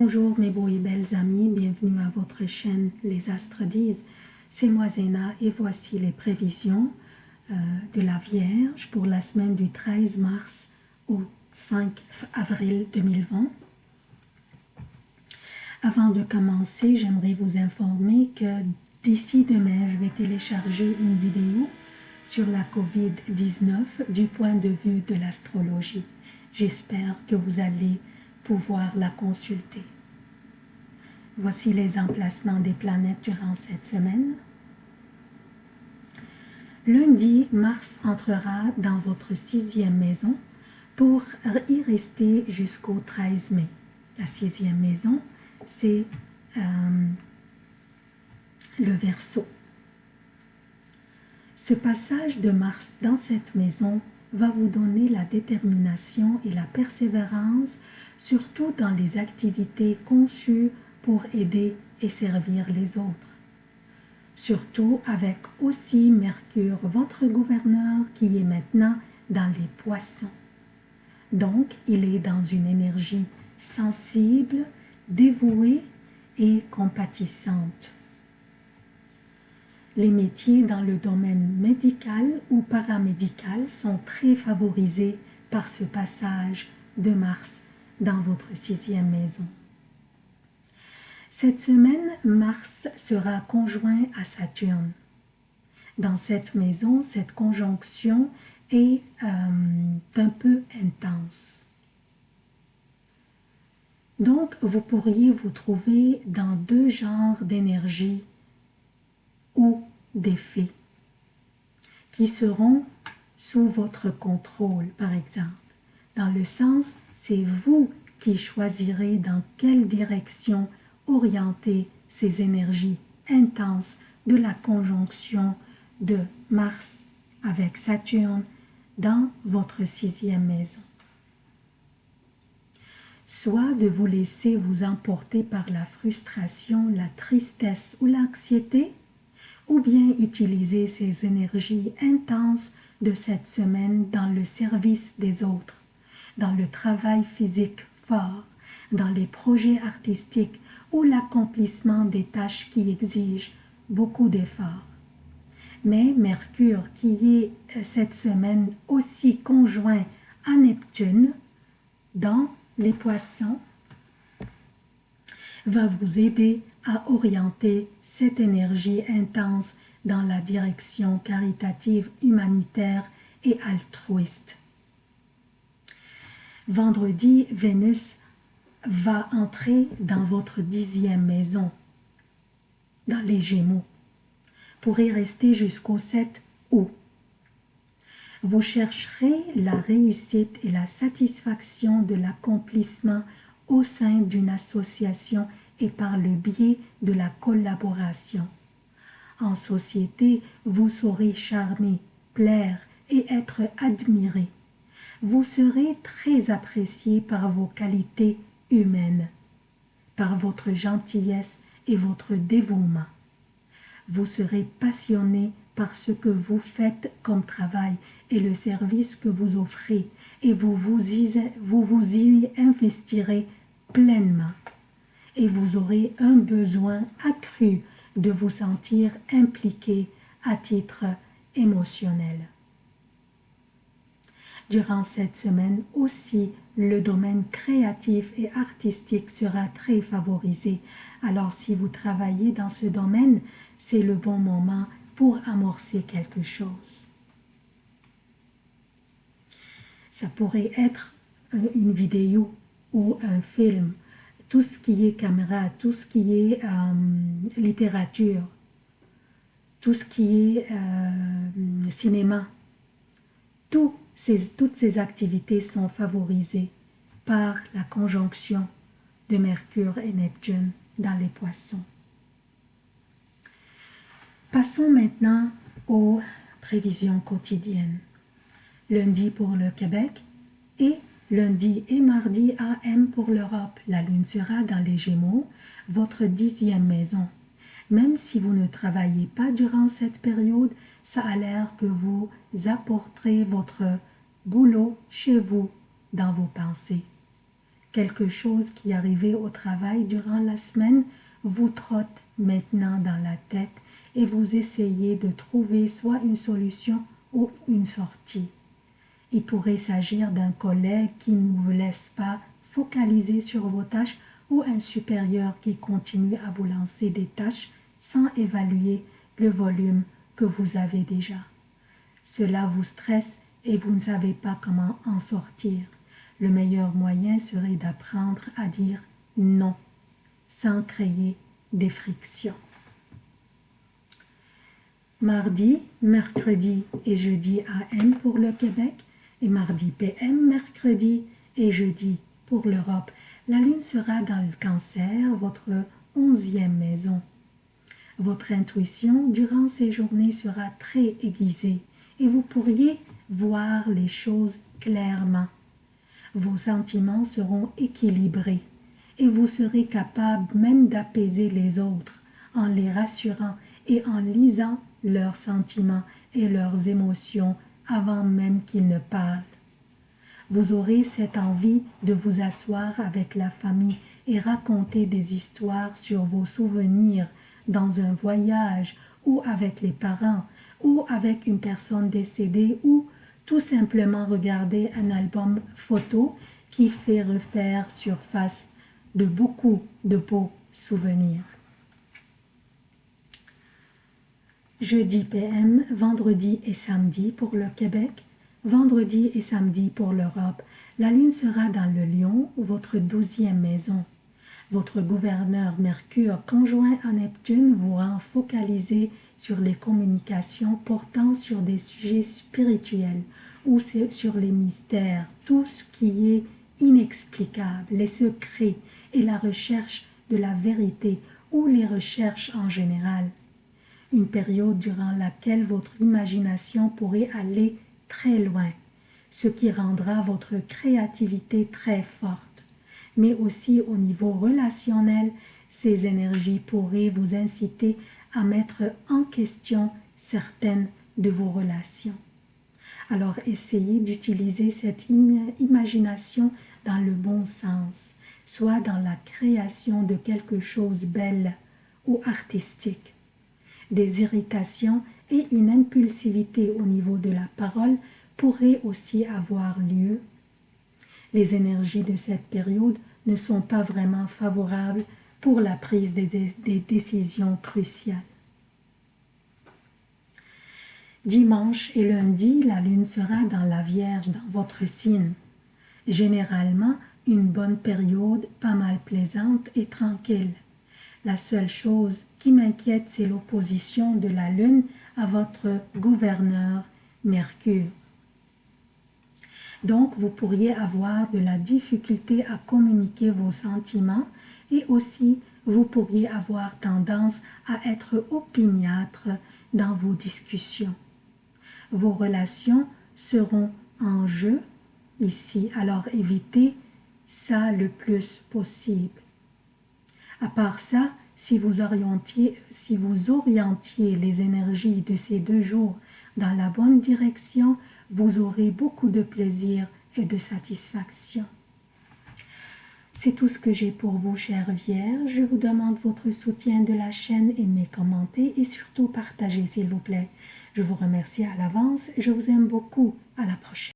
Bonjour mes beaux et belles amis, bienvenue à votre chaîne Les Astres disent. C'est moi Zéna et voici les prévisions euh, de la Vierge pour la semaine du 13 mars au 5 avril 2020. Avant de commencer, j'aimerais vous informer que d'ici demain, je vais télécharger une vidéo sur la COVID-19 du point de vue de l'astrologie. J'espère que vous allez pouvoir la consulter. Voici les emplacements des planètes durant cette semaine. Lundi, Mars entrera dans votre sixième maison pour y rester jusqu'au 13 mai. La sixième maison, c'est euh, le Verseau. Ce passage de Mars dans cette maison va vous donner la détermination et la persévérance, surtout dans les activités conçues pour aider et servir les autres. Surtout avec aussi Mercure, votre gouverneur, qui est maintenant dans les poissons. Donc, il est dans une énergie sensible, dévouée et compatissante. Les métiers dans le domaine médical ou paramédical sont très favorisés par ce passage de Mars dans votre sixième maison. Cette semaine, Mars sera conjoint à Saturne. Dans cette maison, cette conjonction est euh, un peu intense. Donc, vous pourriez vous trouver dans deux genres d'énergie ou d'effets qui seront sous votre contrôle, par exemple. Dans le sens, c'est vous qui choisirez dans quelle direction orienter ces énergies intenses de la conjonction de Mars avec Saturne dans votre sixième maison. Soit de vous laisser vous emporter par la frustration, la tristesse ou l'anxiété, ou bien utiliser ces énergies intenses de cette semaine dans le service des autres, dans le travail physique fort, dans les projets artistiques ou l'accomplissement des tâches qui exigent beaucoup d'efforts. Mais Mercure, qui est euh, cette semaine aussi conjoint à Neptune dans les poissons, va vous aider à orienter cette énergie intense dans la direction caritative, humanitaire et altruiste. Vendredi, Vénus va entrer dans votre dixième maison, dans les Gémeaux, pour y rester jusqu'au 7 août. Vous chercherez la réussite et la satisfaction de l'accomplissement au sein d'une association et par le biais de la collaboration. En société, vous saurez charmer, plaire et être admiré. Vous serez très apprécié par vos qualités humaines, par votre gentillesse et votre dévouement. Vous serez passionné par ce que vous faites comme travail et le service que vous offrez, et vous vous vous, vous y investirez pleinement. Et vous aurez un besoin accru de vous sentir impliqué à titre émotionnel. Durant cette semaine aussi, le domaine créatif et artistique sera très favorisé. Alors si vous travaillez dans ce domaine, c'est le bon moment pour amorcer quelque chose. Ça pourrait être une vidéo ou un film, tout ce qui est caméra, tout ce qui est euh, littérature, tout ce qui est euh, cinéma, tout toutes ces activités sont favorisées par la conjonction de Mercure et Neptune dans les poissons. Passons maintenant aux prévisions quotidiennes. Lundi pour le Québec et lundi et mardi AM pour l'Europe. La lune sera dans les Gémeaux, votre dixième maison. Même si vous ne travaillez pas durant cette période, ça a l'air que vous apporterez votre boulot chez vous dans vos pensées. Quelque chose qui arrivait au travail durant la semaine vous trotte maintenant dans la tête et vous essayez de trouver soit une solution ou une sortie. Il pourrait s'agir d'un collègue qui ne vous laisse pas focaliser sur vos tâches ou un supérieur qui continue à vous lancer des tâches sans évaluer le volume que vous avez déjà. Cela vous stresse et vous ne savez pas comment en sortir. Le meilleur moyen serait d'apprendre à dire non sans créer des frictions. Mardi, mercredi et jeudi AM pour le Québec et mardi PM, mercredi et jeudi pour l'Europe. La lune sera dans le cancer, votre onzième maison. Votre intuition durant ces journées sera très aiguisée et vous pourriez voir les choses clairement. Vos sentiments seront équilibrés et vous serez capable même d'apaiser les autres en les rassurant et en lisant leurs sentiments et leurs émotions avant même qu'ils ne parlent. Vous aurez cette envie de vous asseoir avec la famille et raconter des histoires sur vos souvenirs dans un voyage ou avec les parents ou avec une personne décédée ou tout simplement regarder un album photo qui fait refaire surface de beaucoup de beaux souvenirs. Jeudi PM, vendredi et samedi pour le Québec, vendredi et samedi pour l'Europe. La lune sera dans le lion, votre douzième maison. Votre gouverneur Mercure conjoint à Neptune vous rend focalisé sur les communications portant sur des sujets spirituels ou sur les mystères, tout ce qui est inexplicable, les secrets et la recherche de la vérité ou les recherches en général. Une période durant laquelle votre imagination pourrait aller très loin, ce qui rendra votre créativité très forte. Mais aussi au niveau relationnel, ces énergies pourraient vous inciter à mettre en question certaines de vos relations. Alors essayez d'utiliser cette imagination dans le bon sens, soit dans la création de quelque chose belle ou artistique. Des irritations et une impulsivité au niveau de la parole pourraient aussi avoir lieu. Les énergies de cette période ne sont pas vraiment favorables pour la prise des, décisions cruciales. Dimanche et lundi, la lune sera dans la Vierge, dans votre signe. Généralement, une bonne période, pas mal plaisante et tranquille. La seule chose qui m'inquiète, c'est l'opposition de la lune à votre gouverneur Mercure. Donc, vous pourriez avoir de la difficulté à communiquer vos sentiments et aussi vous pourriez avoir tendance à être opiniâtre dans vos discussions vos relations seront en jeu ici, alors évitez ça le plus possible. À part ça, si vous, orientiez, les énergies de ces deux jours dans la bonne direction, vous aurez beaucoup de plaisir et de satisfaction. C'est tout ce que j'ai pour vous, chère Vierge. Je vous demande votre soutien de la chaîne, aimez, commentez et surtout partagez, s'il vous plaît. Je vous remercie à l'avance je vous aime beaucoup. À la prochaine.